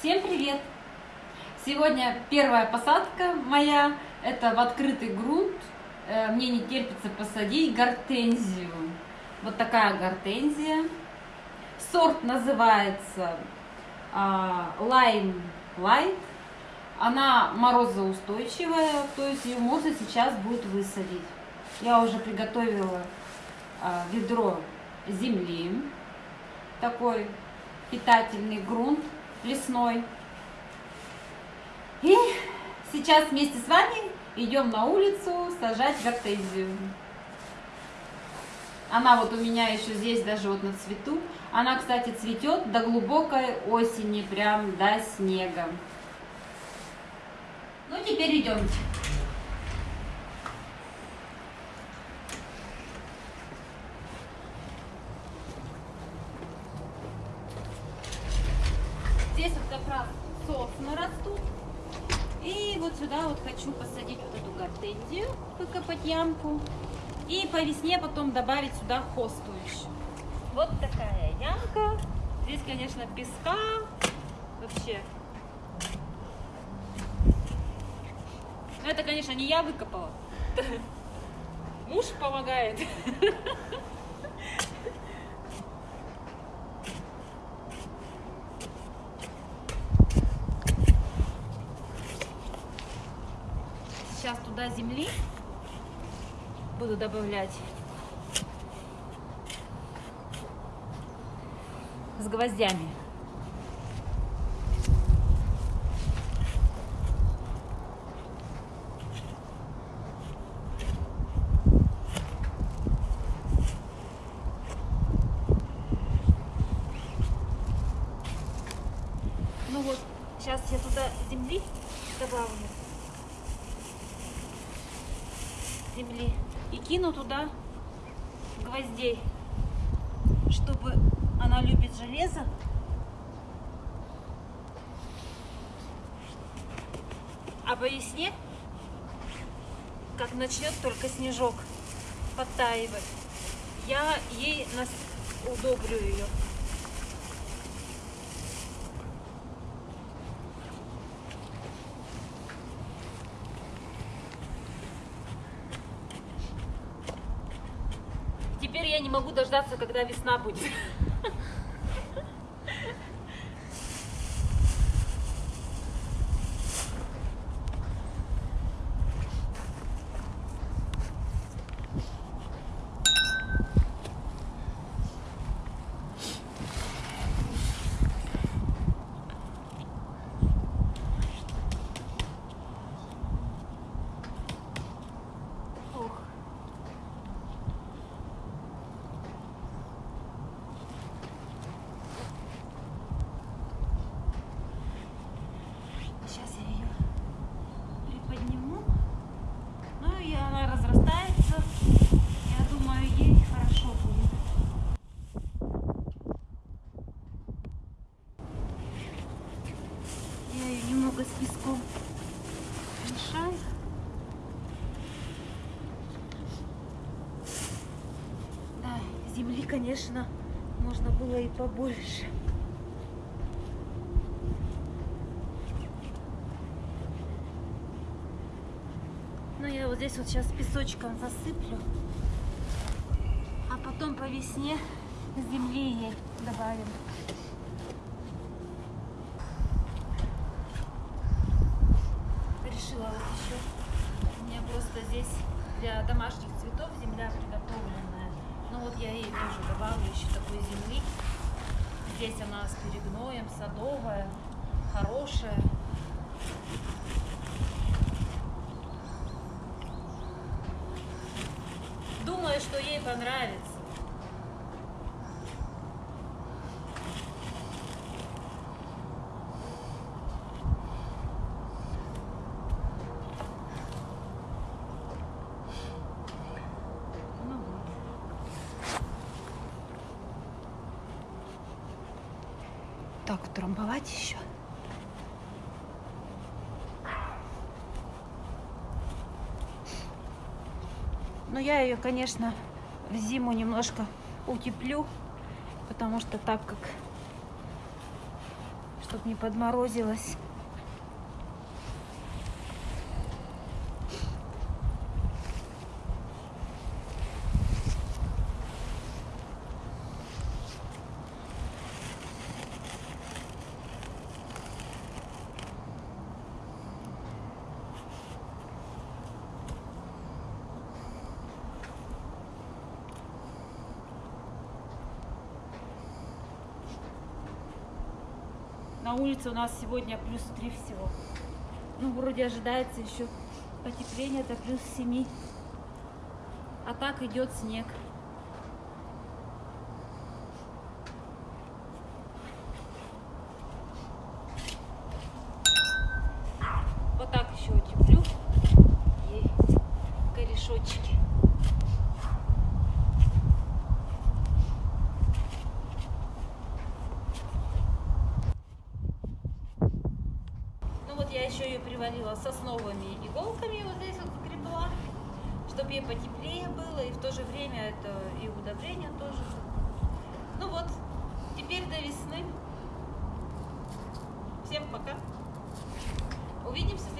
Всем привет! Сегодня первая посадка моя, это в открытый грунт. Э, мне не терпится посадить гортензию. Вот такая гортензия. Сорт называется а, Lime Light. Она морозоустойчивая, то есть ее можно сейчас будет высадить. Я уже приготовила а, ведро земли, такой питательный грунт лесной. И сейчас вместе с вами идем на улицу сажать гортензию. Она вот у меня еще здесь даже вот на цвету. Она, кстати, цветет до глубокой осени, прям до снега. Ну, теперь идемте. Здесь вот как раз сосны растут. И вот сюда вот хочу посадить вот эту гортензию, выкопать ямку. И по весне потом добавить сюда хосту еще. Вот такая ямка. Здесь, конечно, песка. Вообще. Но это, конечно, не я выкопала. Муж помогает. Сейчас туда земли буду добавлять с гвоздями. Ну вот, сейчас я туда земли добавлю. Земли. И кину туда гвоздей, чтобы она любит железо. А по весне, как начнет только снежок подтаивать, я ей нас удобрю ее. Теперь я не могу дождаться, когда весна будет. Ох. Сейчас я ее приподниму. Ну и она разрастается. Я думаю, ей хорошо будет. Я немного с песком мешаю. Да, земли, конечно, можно было и побольше. Ну, я вот здесь вот сейчас песочком засыплю. А потом по весне земли ей добавим. Решила вот еще. У меня просто здесь для домашних цветов земля приготовленная. Ну вот я ей тоже добавлю еще такой земли. Здесь она с перегноем, садовая, хорошая. Думаю, что ей понравится. Ну вот. Так, утрамбовать еще. Но я ее, конечно, в зиму немножко утеплю, потому что так как чтобы не подморозилось. На улице у нас сегодня плюс 3 всего. Ну, вроде ожидается еще потепление, это плюс 7. А так идет снег. Вот так еще утеплю. И корешочки. Ну привалила сосновыми иголками, вот здесь вот закрепила, чтобы ей потеплее было, и в то же время это и удобрение тоже. Ну вот, теперь до весны. Всем пока. Увидимся